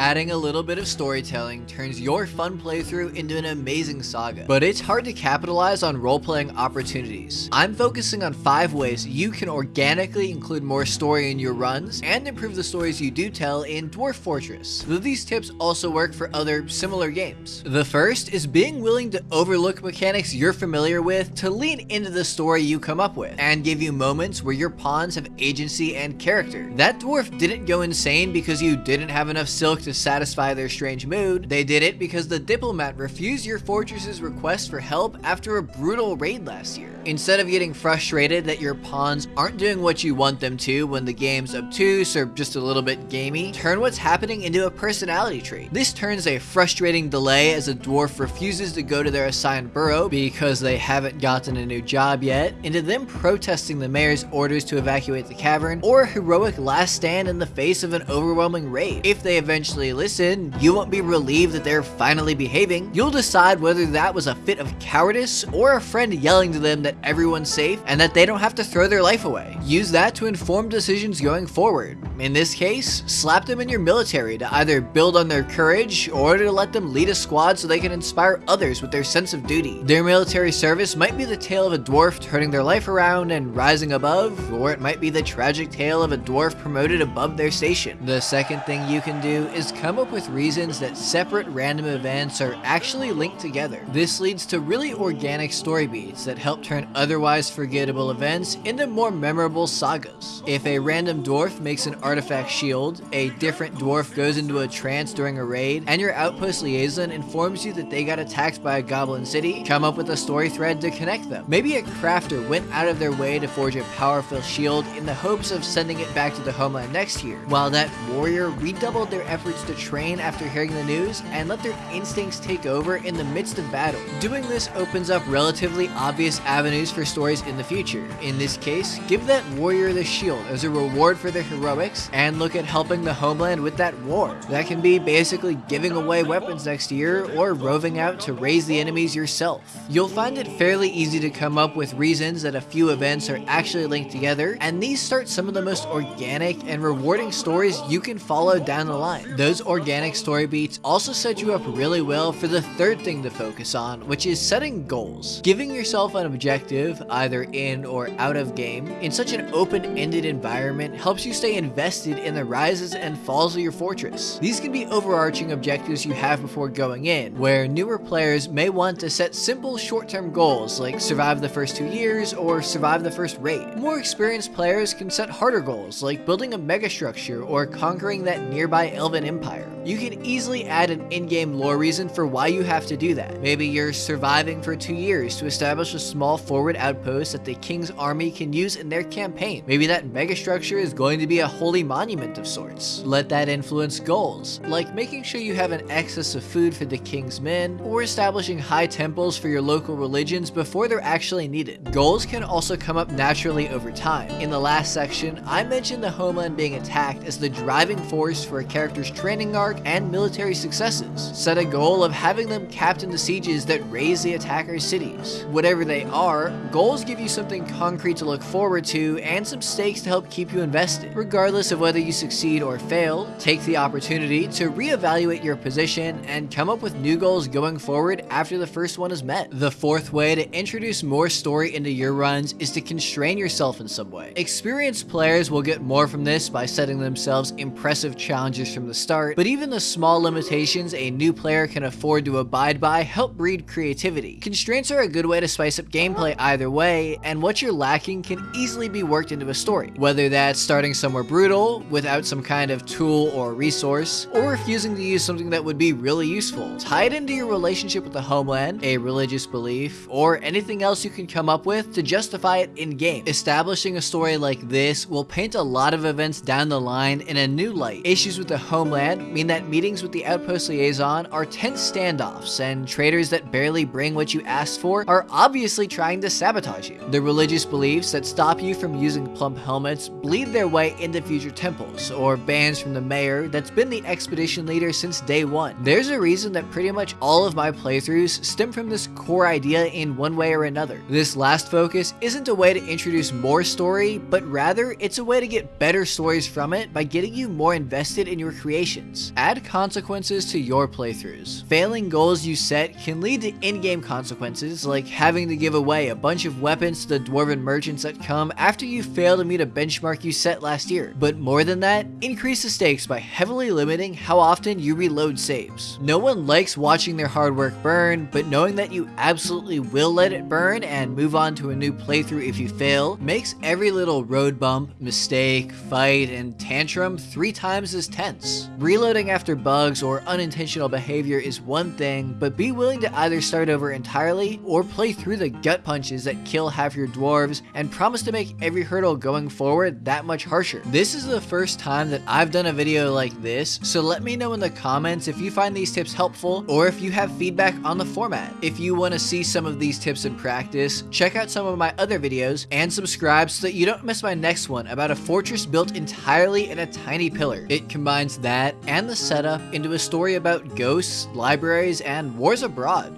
Adding a little bit of storytelling turns your fun playthrough into an amazing saga, but it's hard to capitalize on role-playing opportunities. I'm focusing on 5 ways you can organically include more story in your runs and improve the stories you do tell in Dwarf Fortress, though these tips also work for other similar games. The first is being willing to overlook mechanics you're familiar with to lean into the story you come up with, and give you moments where your pawns have agency and character. That dwarf didn't go insane because you didn't have enough silk to satisfy their strange mood, they did it because the diplomat refused your fortress's request for help after a brutal raid last year. Instead of getting frustrated that your pawns aren't doing what you want them to when the game's obtuse or just a little bit gamey, turn what's happening into a personality trait. This turns a frustrating delay as a dwarf refuses to go to their assigned burrow because they haven't gotten a new job yet, into them protesting the mayor's orders to evacuate the cavern, or a heroic last stand in the face of an overwhelming raid. If they eventually listen, you won't be relieved that they're finally behaving. You'll decide whether that was a fit of cowardice or a friend yelling to them that that everyone's safe and that they don't have to throw their life away. Use that to inform decisions going forward. In this case, slap them in your military to either build on their courage or to let them lead a squad so they can inspire others with their sense of duty. Their military service might be the tale of a dwarf turning their life around and rising above, or it might be the tragic tale of a dwarf promoted above their station. The second thing you can do is come up with reasons that separate random events are actually linked together. This leads to really organic story beats that help turn turn otherwise forgettable events into more memorable sagas. If a random dwarf makes an artifact shield, a different dwarf goes into a trance during a raid, and your outpost liaison informs you that they got attacked by a goblin city, come up with a story thread to connect them. Maybe a crafter went out of their way to forge a powerful shield in the hopes of sending it back to the homeland next year, while that warrior redoubled their efforts to train after hearing the news and let their instincts take over in the midst of battle. Doing this opens up relatively obvious avenues avenues for stories in the future. In this case, give that warrior the shield as a reward for their heroics, and look at helping the homeland with that war. That can be basically giving away weapons next year, or roving out to raze the enemies yourself. You'll find it fairly easy to come up with reasons that a few events are actually linked together, and these start some of the most organic and rewarding stories you can follow down the line. Those organic story beats also set you up really well for the third thing to focus on, which is setting goals. Giving yourself an objective either in or out of game, in such an open-ended environment helps you stay invested in the rises and falls of your fortress. These can be overarching objectives you have before going in, where newer players may want to set simple short-term goals like survive the first two years or survive the first raid. More experienced players can set harder goals like building a megastructure or conquering that nearby elven empire. You can easily add an in-game lore reason for why you have to do that. Maybe you're surviving for two years to establish a small forward outpost that the king's army can use in their campaign. Maybe that megastructure is going to be a holy monument of sorts. Let that influence goals, like making sure you have an excess of food for the king's men, or establishing high temples for your local religions before they're actually needed. Goals can also come up naturally over time. In the last section, I mentioned the homeland being attacked as the driving force for a character's training arc and military successes. Set a goal of having them captain the sieges that raze the attacker's cities. Whatever they are, goals give you something concrete to look forward to and some stakes to help keep you invested. Regardless of whether you succeed or fail, take the opportunity to reevaluate your position and come up with new goals going forward after the first one is met. The fourth way to introduce more story into your runs is to constrain yourself in some way. Experienced players will get more from this by setting themselves impressive challenges from the start, but even the small limitations a new player can afford to abide by help breed creativity. Constraints are a good way to spice up gameplay either way, and what you're lacking can easily be worked into a story. Whether that's starting somewhere brutal, without some kind of tool or resource, or refusing to use something that would be really useful. Tie it into your relationship with the homeland, a religious belief, or anything else you can come up with to justify it in-game. Establishing a story like this will paint a lot of events down the line in a new light. Issues with the homeland mean that meetings with the outpost liaison are tense standoffs, and traders that barely bring what you asked for are obviously trying to sabotage you. The religious beliefs that stop you from using plump helmets bleed their way into future temples, or bans from the mayor that's been the expedition leader since day one. There's a reason that pretty much all of my playthroughs stem from this core idea in one way or another. This last focus isn't a way to introduce more story, but rather it's a way to get better stories from it by getting you more invested in your creations. Add consequences to your playthroughs. Failing goals you set can lead to in-game consequences, like having to give away a bunch of weapons to the dwarven merchants that come after you fail to meet a benchmark you set last year. But more than that, increase the stakes by heavily limiting how often you reload saves. No one likes watching their hard work burn, but knowing that you absolutely will let it burn and move on to a new playthrough if you fail, makes every little road bump, mistake, fight, and tantrum three times as tense. Reloading after bugs or unintentional behavior is one thing, but be willing to either start over entirely or play through the gut punches that kill half your dwarves and promise to make every hurdle going forward that much harsher. This is the first time that I've done a video like this, so let me know in the comments if you find these tips helpful or if you have feedback on the format. If you want to see some of these tips in practice, check out some of my other videos and subscribe so that you don't miss my next one about a fortress built entirely in a tiny pillar. It combines that and the setup into a story about ghosts, libraries, and wars abroad.